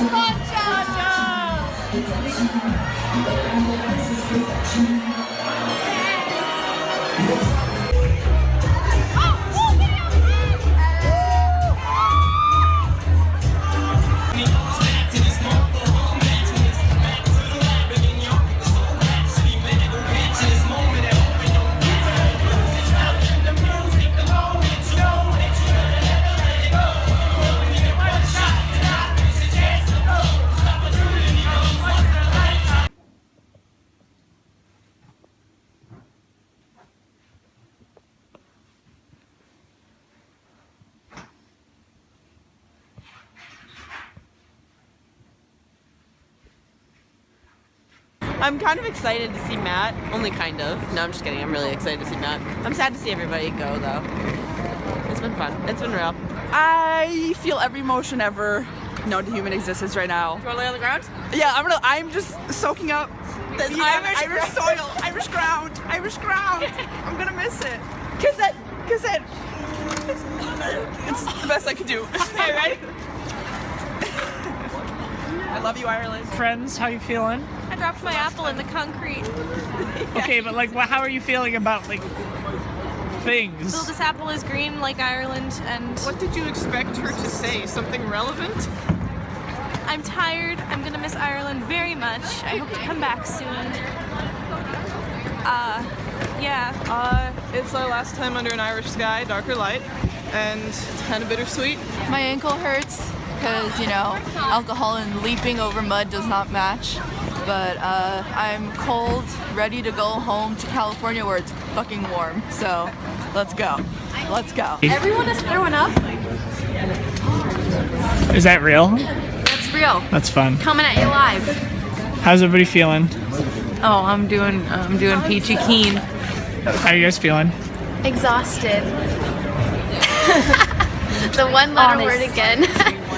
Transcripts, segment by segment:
Sponge! Sponge! I'm kind of excited to see Matt. Only kind of. No, I'm just kidding. I'm really excited to see Matt. I'm sad to see everybody go though. It's been fun. It's been real. I feel every emotion ever known to human existence right now. Do You want to lay on the ground? Yeah, I'm gonna. I'm just soaking up This the Irish Irish soil, Irish ground, Irish ground. I'm gonna miss it. Kiss it, kiss it. It's the best I can do. Okay, ready? I love you, Ireland. Friends, how you feeling? I dropped my apple in the concrete. Okay, but like, wha- how are you feeling about like things? So this apple is green like Ireland, and What did you expect her to say? Something relevant? I'm tired. I'm gonna miss Ireland very much. I hope to come back soon. Uh, yeah. Uh, it's our last time under an Irish sky, darker light, and it's kind of bittersweet. My ankle hurts because, you know, alcohol and leaping over mud does not match. But uh, I'm cold, ready to go home to California where it's fucking warm. So let's go. Let's go. Everyone is throwing up. Is that real? That's real. That's fun. Coming at you live. How's everybody feeling? Oh, I'm doing I'm doing peachy keen. How are you guys feeling? Exhausted. the one letter word again.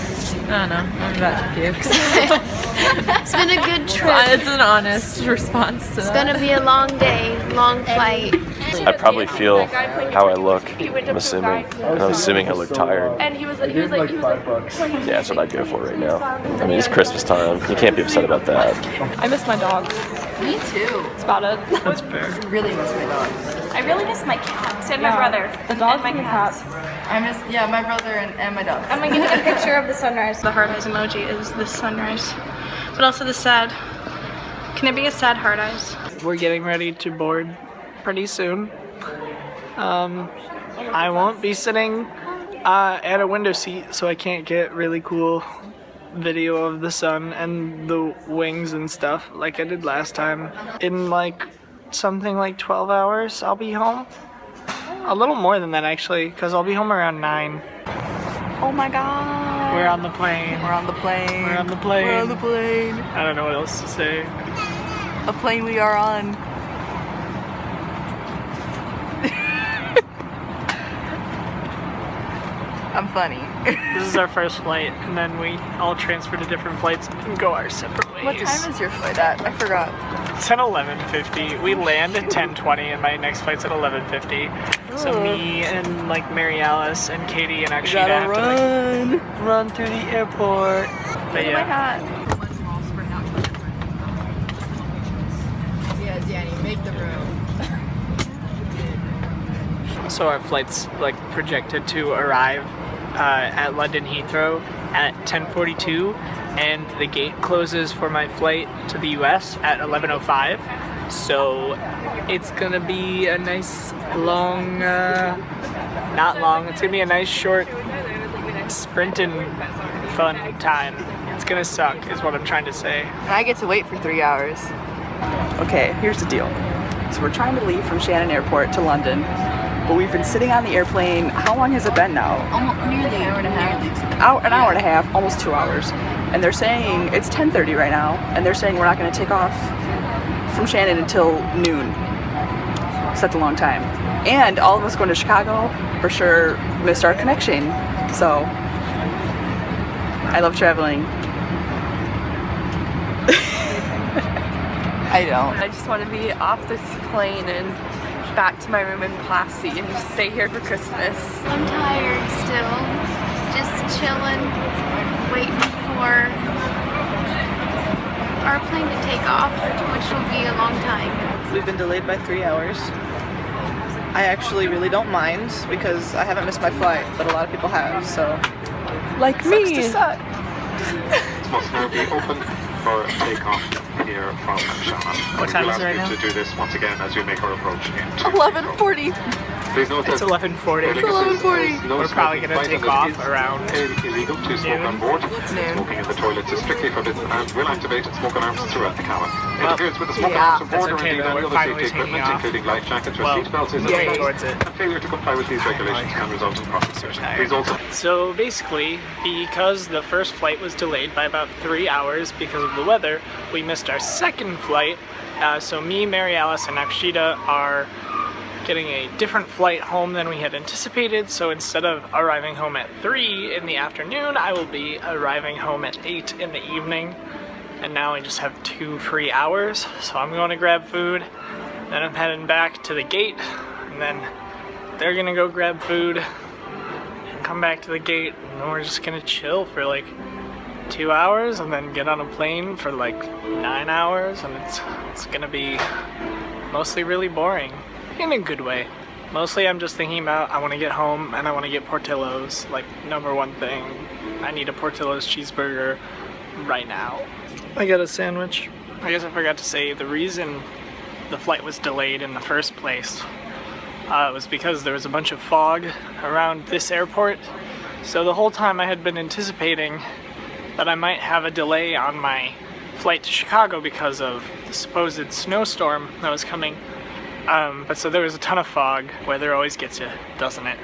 I don't know. I'm about to puke. it's been a good trip. it's an honest response to It's that. gonna be a long day, long flight. I probably feel how I look, I'm assuming. And I'm assuming I look tired. And he was like, he was like, he was like, Yeah, that's what I'd go for right now. I mean, it's Christmas time. You can't be upset about that. I miss my dog. Me too. That's about it. That's fair. I Really miss my dog. I really miss my cats and my brother. The dogs and my and the cats. I miss, yeah, my brother and, and my dog. I'm gonna get a picture of the sunrise. The heart eyes emoji is the sunrise, but also the sad. Can it be a sad heart eyes? We're getting ready to board pretty soon. Um, I won't be sitting uh, at a window seat, so I can't get really cool video of the sun and the wings and stuff like I did last time. In like something like 12 hours, I'll be home. A little more than that actually, because I'll be home around 9. Oh my god. We're on the plane. We're on the plane. We're on the plane. We're on the plane. I don't know what else to say. A plane we are on. I'm funny. This is our first flight, and then we all transfer to different flights and go our separate ways. What time is your flight at? I forgot. It's at 11.50. We land at 10.20, and my next flight's at 11.50. So me and like Mary Alice and Katie and Akshita Gotta have to run. like, run through the airport. But Look at my yeah, hat. Yeah, Danny, make the room. so our flight's like projected to arrive uh, at London Heathrow at 10:42, and the gate closes for my flight to the U.S. at 11:05. So it's gonna be a nice long, uh, not long. It's gonna be a nice short sprinting fun time. It's gonna suck, is what I'm trying to say. And I get to wait for three hours. Okay, here's the deal. So we're trying to leave from Shannon Airport to London, but we've been sitting on the airplane. How long has it been now? Almost nearly an hour and a half. Hour, an hour and a half, almost two hours. And they're saying it's 10:30 right now, and they're saying we're not going to take off from Shannon until noon. So that's a long time. And all of us going to Chicago for sure missed our connection. So I love traveling. I don't. I just want to be off this plane and back to my room in Classy and just stay here for Christmas. I'm tired still. Just chilling, waiting for our plane to take off, which will be a long time. We've been delayed by three hours. I actually really don't mind because I haven't missed my flight, but a lot of people have, so. Like Sucks me. to suck. Must now for takeoff here from Shannon. What time we will is it right ask now? you to do this once again as we make our approach into 11:40. It's 11:40. Aer Lingus is- is no We're probably gonna flight take off it around illegal to smoke noon. on board. Noon. Smoking in the toilets is strictly forbidden and will activate smoke alarms throughout the cabin. Well, Interference with the smoke yeah, alarms on board or indeed any other safety equipment, off. including life jackets or Well, seatbelts, is yay. a towards it. and failure to comply with these regulations can result in prosecution. Please also So basically, because the first flight was delayed by about three hours because of the weather, we missed our second flight. Uh, so me, Mary Alice, and Akshita are getting a different flight home than we had anticipated. So instead of arriving home at 3 in the afternoon, I will be arriving home at 8 in the evening. And now I just have two free hours. So I'm going to grab food, then I'm heading back to the gate, and then they're gonna go grab food, and come back to the gate and then we're just gonna chill for like two hours and then get on a plane for like nine hours and it's it's gonna be mostly really boring in a good way mostly I'm just thinking about I want to get home and I want to get Portillo's like number one thing I need a Portillo's cheeseburger right now I got a sandwich I guess I forgot to say the reason the flight was delayed in the first place uh, was because there was a bunch of fog around this airport. So the whole time I had been anticipating that I might have a delay on my flight to Chicago because of the supposed snowstorm that was coming. Um, but so there was a ton of fog. Weather always gets you, doesn't it?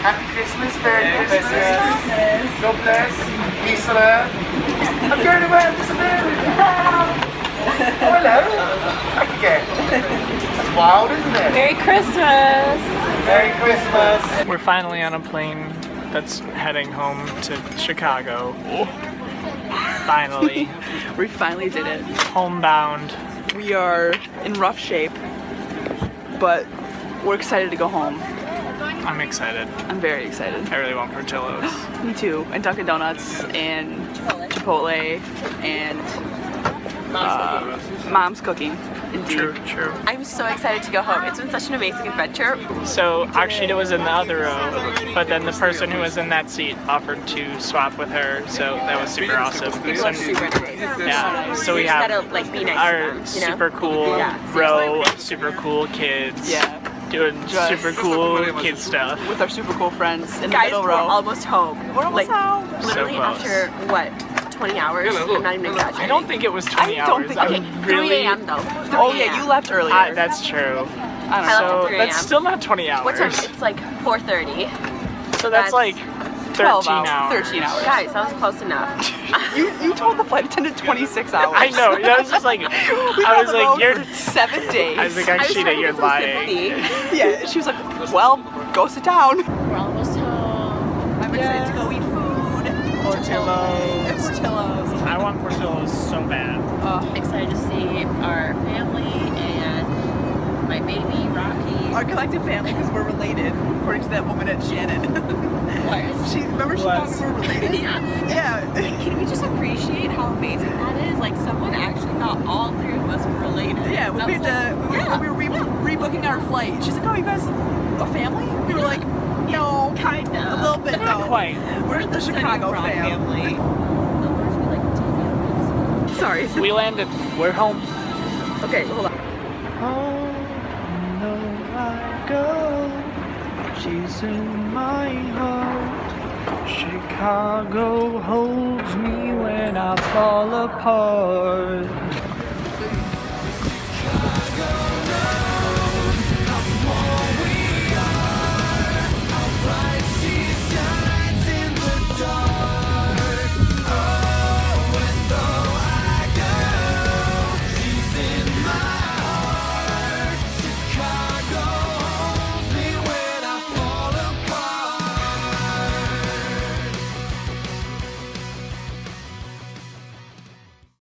Happy Christmas, Merry Christmas. God bless. Peace on earth. I'm going away to America. Oh, hello. Okay. That's wild, isn't it? Merry Christmas! Merry Christmas. We're finally on a plane that's heading home to Chicago. Finally, We finally did it. homebound. We are in rough shape, but we're excited to go home. I'm excited. I'm very excited. I really want Portillo's. Me too. And Dunkin' Donuts and Chipotle and uh, Mom's cooking. Indeed. True, true. I'm so excited to go home. It's been such an amazing adventure. So Akshita was in the other row, but then the person who was in that seat offered to swap with her, so that was super awesome. People are super nice. yeah, so we have gotta like be nice our to them, you know? super cool Yeah, row of super cool kids Yeah. doing Just- super cool kid stuff. With our super cool friends in the Guys, middle we're row. almost home. We're almost like, home. Literally So after what, 20 hours? I'm not even exaggerating. I don't think it was 20 I don't hours. think- Okay, I'm 3 really. a.m. though. 3 Oh yeah, you left earlier. I, that's true. I don't know. left So at 3 that's still not 20 hours. What time? It's like 4:30. So that's that's like 12 13 hours. hours. 13 hours. Guys, that was close enough. You you told the flight attendant 26 hours. I know. I was just like, I was like, you're. seven days. I was like, I was trying Akshita, to you're lying. sympathy. yeah, she was like, well, go sit down. We're almost home. I'm excited to go eat food. Portillo's. Portillo's. I want Portillo's so bad. Oh, Excited to see our family and my baby Rocky. Our collective family, because we're related, according to that woman at Shannon. What? she remember she thought we were related. Yeah. Yeah. Can we just appreciate how amazing that is? Like someone actually thought all three of us were related. Yeah, when we was had to, we, were- yeah. we were re- rebooking our flight. She's like, oh, you guys a family? We were like, no, kind of. a little bit, Not no. quite. We're the Chicago Broad fam. family. Sorry. We landed. We're home. Okay, hold on. Oh, no, I go. She's in my heart. Chicago holds me when I fall apart.